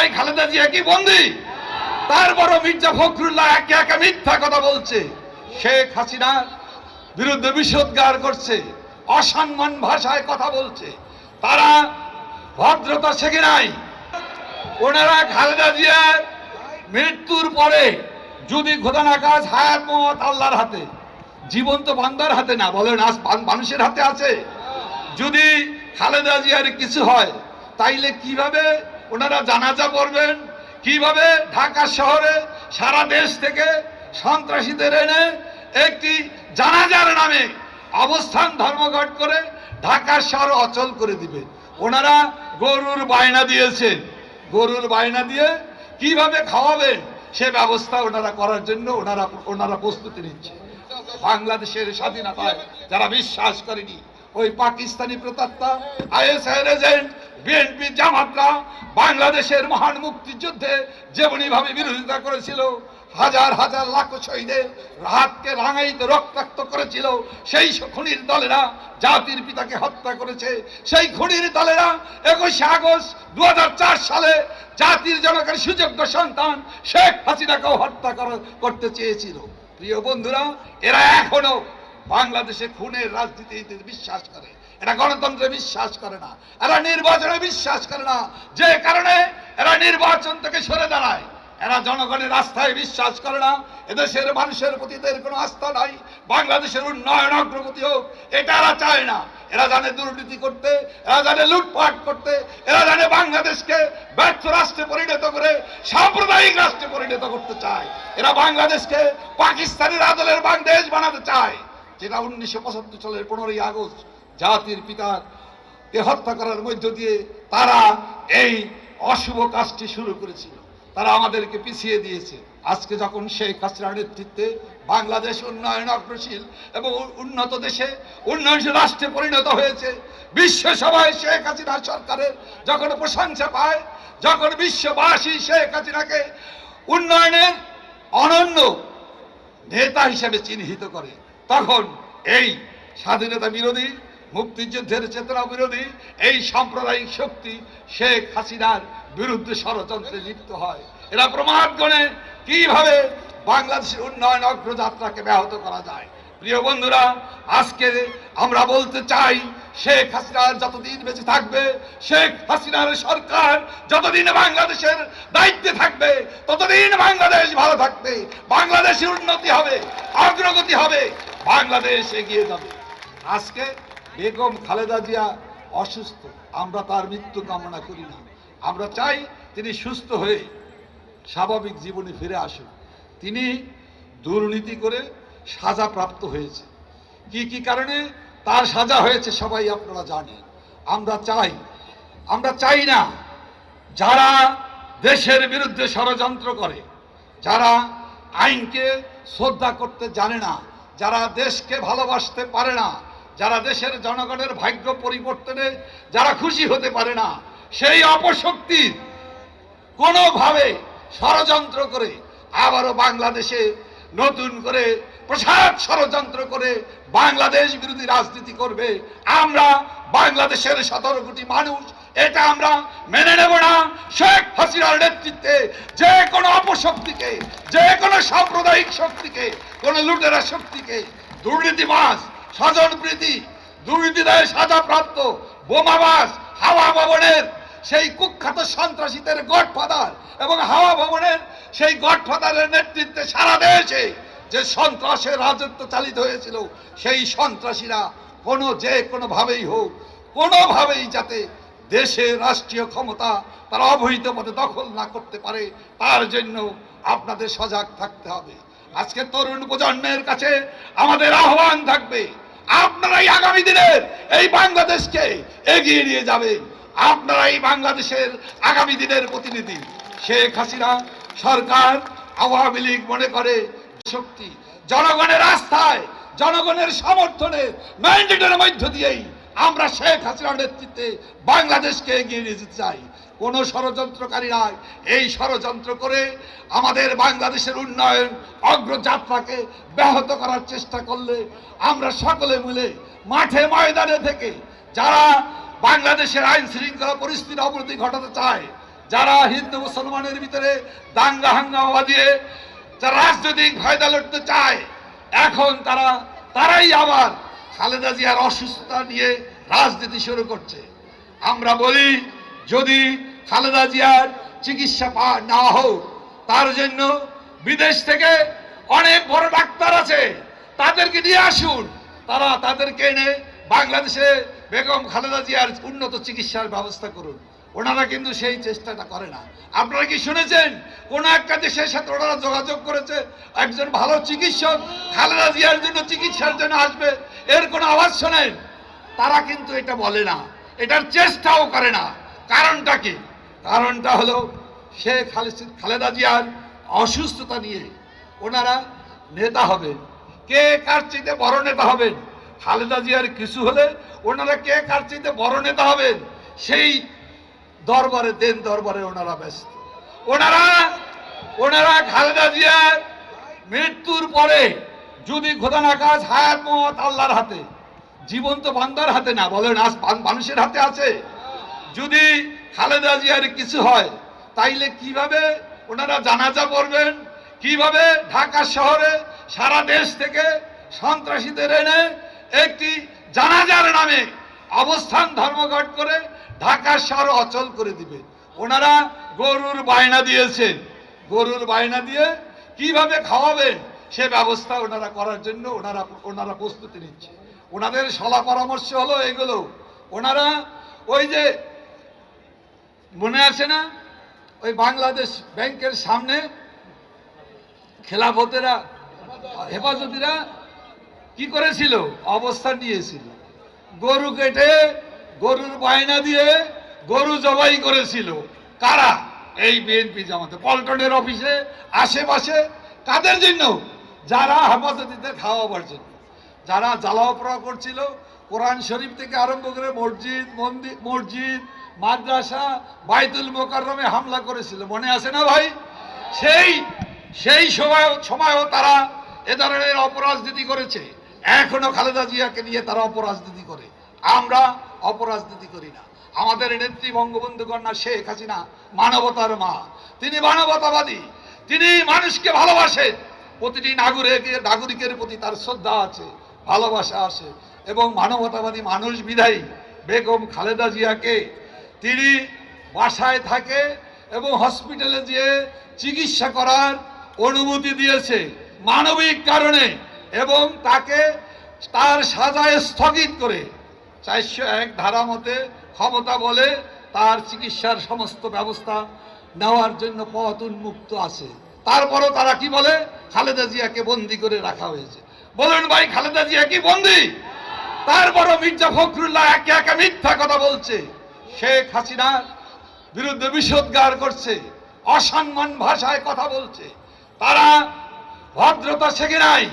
ভাই খালেদা জিয়া কি বন্দি? তারপরও মির্জা ফখরুল্লাহ একে একে মিথ্যা কথা বলছে। শেখ হাসিনার বিরুদ্ধে বিষোদ্গার করছে, অসম্মান ভাষায় কথা বলছে। তারা ভদ্রতা শেখে নাই। ওনারা খালেদা জিয়ার মৃত্যুর পরে যদি ঘোদানা কাজ হায়াত মত আল্লাহর হাতে, জীবন্ত বান্দার হাতে না, বলেন আজ মানুষের হাতে আছে। যদি খালেদা জিয়ার কিছু হয়, তাইলে কীভাবে ওনারা জানাজা করবেন কীভাবে ঢাকা শহরে সারা দেশ থেকে সন্ত্রাসীদের এনে একটি জানাজার নামে অবস্থান ধর্মঘট করে ঢাকা শহর অচল করে দিবে। ওনারা গরুর বায়না দিয়েছেন গরুর বায়না দিয়ে কীভাবে খাওয়াবেন সে ব্যবস্থা ওনারা করার জন্য ওনারা ওনারা প্রস্তুতি নিচ্ছে। বাংলাদেশের স্বাধীনতায় যারা বিশ্বাস করেনি, ওই পাকিস্তানি প্রতাত্তা আইএসআই এজেন্ট বিএনপি জামাতরা বাংলাদেশের মহান মুক্তিযুদ্ধে যেমনি ভাবে বিরোধিতা করেছিল, হাজার হাজার লাখ শহীদের হাতকে রাঙাইতে রক্তাক্ত করেছিল, সেই খুনির দলেরা জাতির পিতাকে হত্যা করেছে, সেই খুনির দলেরা একুশে আগস্ট দু হাজার চার সালে জাতির জনকের সুযোগ্য সন্তান শেখ হাসিনাকেও হত্যা করতে চেয়েছিল। প্রিয় বন্ধুরা, এরা এখনও বাংলাদেশে খুনের রাজনীতিতে বিশ্বাস করে। এরা গণতন্ত্রে বিশ্বাস করে না। এরা নির্বাচনে বিশ্বাস করে না। যে কারণে এরা নির্বাচন থেকে সরে দাঁড়ায়। এরা জনগণের আস্থায় বিশ্বাস করে না। এদেশের মানুষের প্রতি এদের কোনো আস্থা নাই। বাংলাদেশের উন্নয়ন অগ্রগতি হোক, এটা এরা চায় না। এরা জানে দুর্নীতি করতে, এরা জানে লুটপাট করতে, এরা জানে বাংলাদেশকে ব্যর্থ রাষ্ট্রে পরিণত করে, সাম্প্রদায়িক রাষ্ট্রে পরিণত করতে চায়। এরা বাংলাদেশকে পাকিস্তানের আদলের বাংলাদেশ বানাতে চায়। যেটা উনিশশো পঁচাত্তর সালের পনেরোই আগস্ট জাতির পিতার কে হত্যা করার মধ্য দিয়ে তারা এই অশুভ কাজটি শুরু করেছিল। তারা আমাদেরকে পিছিয়ে দিয়েছে। আজকে যখন শেখ হাসিনার নেতৃত্বে বাংলাদেশ উন্নয়ন অগ্রশীল এবং উন্নত দেশে উন্নয়নশীল রাষ্ট্রে পরিণত হয়েছে, বিশ্ব সভায় শেখ হাসিনা সরকারের যখন প্রশংসা পায়, যখন বিশ্ববাসী শেখ হাসিনাকে উন্নয়নের অনন্য নেতা হিসেবে চিহ্নিত করে, তখন এই স্বাধীনতা বিরোধী, মুক্তিযুদ্ধের চেতনা বিরোধী, এই সাম্প্রদায়িক শক্তি শেখ হাসিনার বিরুদ্ধে ষড়যন্ত্রে লিপ্ত হয়। এরা প্রমাণ করে কীভাবে বাংলাদেশের উন্নয়ন অগ্রযাত্রাকে ব্যাহত করা যায়। প্রিয় বন্ধুরা, আজকে আমরা বলতে চাই, শেখ হাসিনার যতদিন বেঁচে থাকবে, শেখ হাসিনার সরকার যতদিন বাংলাদেশের দায়িত্বে থাকবে, ততদিন বাংলাদেশ ভালো থাকবে। বাংলাদেশের উন্নতি হবে, অগ্রগতি হবে। বাংলাদেশ এগিয়ে যাবে। আজকে বেগম খালেদা জিয়া অসুস্থ। আমরা তার মৃত্যু কামনা করি না। আমরা চাই তিনি সুস্থ হয়ে স্বাভাবিক জীবনে ফিরে আসুন। তিনি দুর্নীতি করে সাজা প্রাপ্ত হয়েছে। কি কি কারণে? তার সাজা হয়েছে সবাই আপনারা জানেন। আমরা চাই আমরা চাই না যারা দেশের বিরুদ্ধে ষড়যন্ত্র করে, যারা আইনকে শ্রদ্ধা করতে জানে না যারা দেশকে ভালোবাসতে পারে না, যারা দেশের জনগণের ভাগ্য পরিবর্তনে যারা খুশি হতে পারে না, সেই অপশক্তির কোনোভাবে ষড়যন্ত্র করে আবারও বাংলাদেশে নতুন করে প্রসাদ ষড়যন্ত্র করে বাংলাদেশ বিরোধী রাজনীতি করবে। আমরা বাংলাদেশের সতেরো কোটি মানুষ এটা আমরা মেনে নেব না। শেখ হাসিনার নেতৃত্বে যে কোনো অপশক্তিকে, যে কোনো সাম্প্রদায়িক শক্তিকে, কোন লুটেরা শক্তিকে দুর্নীতিবাজ, স্বজন প্রীতি, দুর্নীতিদায় সাজাপ্রাপ্ত বোমাবাস হাওয়া ভবনের সেই কুখ্যাত সন্ত্রাসীদের গডফাদার এবং হাওয়া ভবনের সেই গডফাদারের নেতৃত্বে সারা দেশে যে সন্ত্রাসের রাজত্ব চালিত হয়েছিল, সেই সন্ত্রাসীরা কোনো যে কোনোভাবেই হোক, কোনোভাবেই যাতে দেশের রাষ্ট্রীয় ক্ষমতা তারা অবহিত পথে দখল না করতে পারে, তার জন্য আপনাদের সজাগ থাকতে হবে। আজকে তরুণ প্রজন্মের কাছে আমাদের আহ্বান থাকবে, আপনারাই আগামী দিনের এই বাংলাদেশকে এগিয়ে নিয়ে যাবেন। আপনারা এই বাংলাদেশের আগামী দিনের প্রতিনিধি। শেখ হাসিনা সরকার আওয়ামী লীগ মনে করে শক্তি। জনগণের আস্থায়, জনগণের সমর্থনে ম্যান্ডেটের মধ্য দিয়েই আমরা শেখ হাসিনার নেতৃত্বে বাংলাদেশকে এগিয়ে নিয়ে যেতে চাই। কোন ষড়যন্ত্রকারীরা এই ষড়যন্ত্র করে আমাদের বাংলাদেশের উন্নয়ন, অগ্রযাত্রাকে ব্যাহত করার চেষ্টা করলে আমরা সকলে মিলে মাঠে ময়দানে থেকে যারা বাংলাদেশের আইন শৃঙ্খলা পরিস্থিতির অবনতি ঘটাতে চায়, যারা হিন্দু মুসলমানের ভিতরে দাঙ্গা, হাঙ্গামা দিয়ে যারা রাজনৈতিক ফায়দা লড়তে চায়, এখন তারা, তারাই আবার খালেদা জিয়ার অসুস্থতা নিয়ে রাজনীতি শুরু করছে। আমরা বলি, যদি খালেদা জিয়ার চিকিৎসা না হোক, তার জন্য বিদেশ থেকে অনেক বড় ডাক্তার আছে, তাদেরকে নিয়ে আসুন। তারা তাদেরকে এনে বাংলাদেশে বেগম খালেদা জিয়ার উন্নত চিকিৎসার ব্যবস্থা করুন। ওনারা কিন্তু সেই চেষ্টাটা করে না। আপনারা কি শুনেছেন? কোন একটা দেশের সাথে ওনারা যোগাযোগ করেছে, একজন ভালো চিকিৎসক খালেদা জিয়ার জন্য চিকিৎসার জন্য আসবে, এর কোনো আওয়াজ শোনেন? তারা কিন্তু এটা বলে না। এটার চেষ্টাও করে না। কারণটা কি? কারণটা হলো শেখ খালেদ- খালেদা জিয়ার অসুস্থতা নিয়ে ওনারা নেতা হবেন। কে কার চাইতে বড় নেতা হবেন? খালেদা জিয়ার কিছু হলে ওনারা কে কার চাইতে বড় নেতা হবেন? সেই দরবারে, দেন দরবারে ওনারা ব্যস্ত। ওনারা ওনারা খালেদা জিয়ার মৃত্যুর পরে যদি খোদা নাকাজ হায়াত মত আল্লাহর হাতে জীবন্ত বান্দার হাতে না, বলেন আজ মানুষের হাতে আছে। যদি খালেদা জিয়ার কিছু হয়, তাইলে কীভাবে ওনারা জানাজা করবেন কীভাবে ঢাকা শহরে সারা দেশ থেকে সন্ত্রাসীদের এনে একটি জানাজার নামে অবস্থান ধর্মঘট করে ঢাকা শহর অচল করে দিবে? ওনারা গরুর বায়না দিয়েছেন গরুর বায়না দিয়ে কীভাবে খাওয়াবেন? সে ব্যবস্থা ওনারা করার জন্য ওনারা ওনারা প্রস্তুতি নিচ্ছে। ওনাদের সলা পরামর্শ হলো এগুলো ওনারা ওই যে মনে আছে না? ওই বাংলাদেশ ব্যাংকের সামনে খেলাফতেরা, হেফাজতিরা কি করেছিল? অবস্থান নিয়েছিল। গরু কেটে, গরুর বায়না দিয়ে গরু জবাই করেছিল। কারা? এই বিএনপি জামাতে। পল্টনের অফিসে, আশেপাশে, কাদের জন্য? যারা হেফাজতিদের খাওয়াবার জন্য। যারা জ্বালাওপড়া করছিল, কোরআন শরীফ থেকে আরম্ভ করে মসজিদ মন্দির মসজিদ, মাদ্রাসা, বাইতুল মোকাররমে হামলা করেছিল। মনে আছে না ভাই? সেই সেই সময়, সময়ও তারা এ ধরনের অপরাজনীতি করেছে। এখনও খালেদা জিয়াকে নিয়ে তারা অপরাজনীতি করে। আমরা অপরাজনীতি করি না। আমাদের নেত্রী বঙ্গবন্ধু কন্যা শেখ হাসিনা মানবতার মা। তিনি মানবতাবাদী। তিনি মানুষকে ভালোবাসেন প্রতিটি নাগরিকের নাগরিকের প্রতি তার শ্রদ্ধা আছে। ভালোবাসা আছে। এবং মানবতাবাদী মানুষ বিধায়ী বেগম খালেদা জিয়াকে তিনি বাসায় থাকে এবং হসপিটালে যেয়ে চিকিৎসা করার অনুমতি দিয়েছে মানবিক কারণে এবং তাকে তার সাজায় স্থগিত করে চারশো এক ধারা মতে ক্ষমতা বলে তার চিকিৎসার সমস্ত ব্যবস্থা নেওয়ার জন্য পথ উন্মুক্ত আছে। তারপরও তারা কি বলে? খালেদা জিয়াকে বন্দি করে রাখা হয়েছে। বলুন ভাই খালেদা জিয়া কি বন্দি? তারপরও মির্জা ফখরুল্লাহ একে একে মিথ্যা কথা বলছে। শেখ হাসিনার বিরুদ্ধে বিষোদ্গার করছে, অসম্মান ভাষায় কথা বলছে। তারা ভদ্রতা শেখে নাই,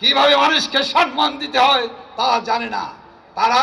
কীভাবে মানুষকে সম্মান দিতে হয় তা জানে না। তারা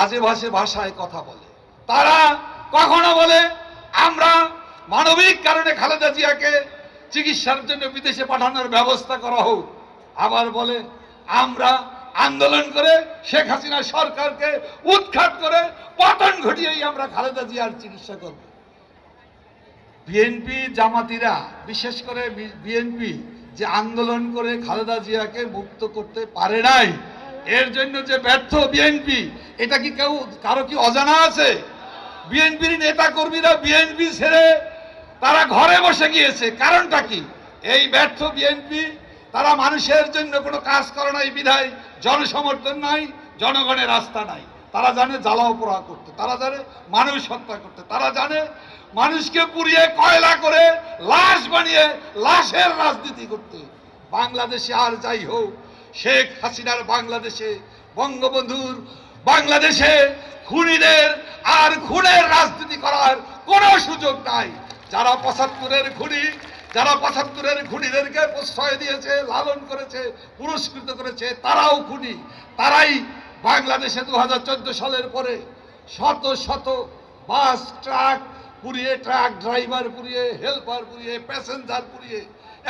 আজে ভাষে ভাষায় কথা বলে। তারা কখনো বলে, আমরা মানবিক কারণে খালেদা জিয়াকে চিকিৎসার জন্য বিদেশে পাঠানোর ব্যবস্থা করা হোক। আবার বলে, আমরা আন্দোলন করে শেখ হাসিনা সরকারকে উৎখাত করে পতন ঘটিয়েই আমরা খালেদা জিয়ার চিকিৎসা করব। বিএনপি জামাতিরা, বিশেষ করে বিএনপি যে আন্দোলন করে খালেদা জিয়াকে মুক্ত করতে পারে নাই, এর জন্য যে ব্যর্থ বিএনপি, এটা কি কেউ, কারও কি অজানা আছে? বিএনপির নেতা কর্মীরা বিএনপি ছেড়ে তারা ঘরে বসে গিয়েছে, কারণটা কি? এই ব্যর্থ বিএনপি তারা মানুষের জন্য কোনো কাজ করে নাই, বিধায় জনসমর্থন নাই, জনগণের রাস্তা নাই। তারা জানে জ্বালাও পোড়া করতে, তারা জানে মানুষ হত্যা করতে, তারা জানে মানুষকে পুড়িয়ে কয়লা করে লাশ বানিয়ে লাশের রাজনীতি করতে। বাংলাদেশে আর যাই হোক, শেখ হাসিনার বাংলাদেশে, বঙ্গবন্ধুর বাংলাদেশে খুনিদের আর খুনের রাজনীতি করার কোনো সুযোগ নাই। যারা পঁচাত্তরের খুনি যারা পঁচাত্তরের খুনিদেরকে প্রশ্রয় দিয়েছে, লালন করেছে, পুরস্কৃত করেছে, তারাও খুনি। তারাই বাংলাদেশে দু হাজার চোদ্দ সালের পরে শত শত বাস, ট্রাক পুড়িয়ে, ট্রাক ড্রাইভার পুড়িয়ে, হেল্পার পুড়িয়ে, প্যাসেঞ্জার পুড়িয়ে,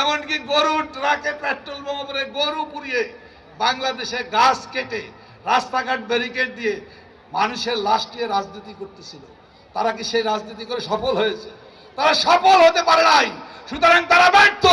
এমনকি গরু, ট্রাকে পেট্রোল বোমা পরে গরু পুড়িয়ে বাংলাদেশে গাছ কেটে, রাস্তাঘাট ব্যারিকেড দিয়ে মানুষের লাশ নিয়ে রাজনীতি করতেছিল। তারা কি সেই রাজনীতি করে সফল হয়েছে? তারা সফল হতে পারে নাই। সুতরাং তারা ব্যর্থ।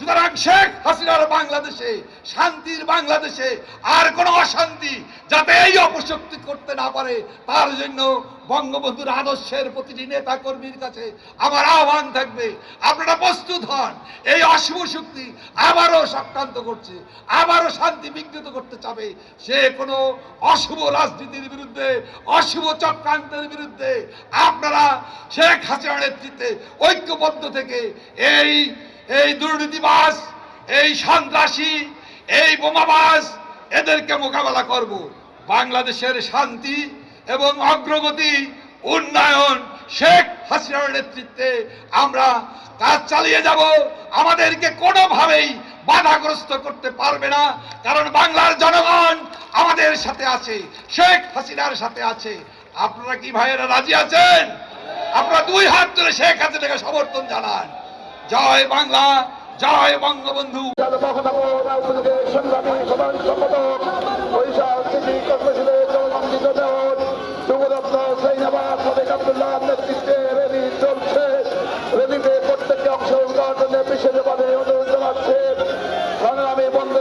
সুতরাং শেখ হাসিনার বাংলাদেশে, শান্তির বাংলাদেশে আর কোনো অশান্তি যাতে এই অপশক্তি করতে না পারে, তার জন্য বঙ্গবন্ধুর আদর্শের প্রতিটি নেতা কর্মীর কাছে আমার আহ্বান থাকবে। আপনারা প্রস্তুত হন, এই অশুভ শক্তি আবারও সক্রান্ত করছে, আবারও শান্তি বিঘ্নিত করতে চাবে। সে কোনো অশুভ রাজনীতির বিরুদ্ধে, অশুভ চক্রান্তের বিরুদ্ধে আপনারা শেখ হাসিনার নেতৃত্বে ঐক্যবদ্ধ থেকে এই এই দুর্নীতিবাস এই সন্ত্রাসী, এই বোমাবাস এদেরকে মোকাবেলা করব। বাংলাদেশের শান্তি এবং অগ্রগতি, উন্নয়ন, শেখ হাসিনার নেতৃত্বে আমরা কাজ চালিয়ে যাব। আমাদেরকে কোনোভাবেই বাধাগ্রস্ত করতে পারবে না, কারণ বাংলার জনগণ আমাদের সাথে আছে, শেখ হাসিনার সাথে আছে। আপনারা কি ভাইয়েরা রাজি আছেন? আপনারা দুই হাত ধরে শেখ হাসিনাকে সমর্থন জানান। জয় বাংলা জয় বঙ্গবন্ধু প্রত্যেককে অংশগ্রহণ করার জন্য বিশেষভাবে অনুরোধ জানাচ্ছে সংগ্রামী বন্ধু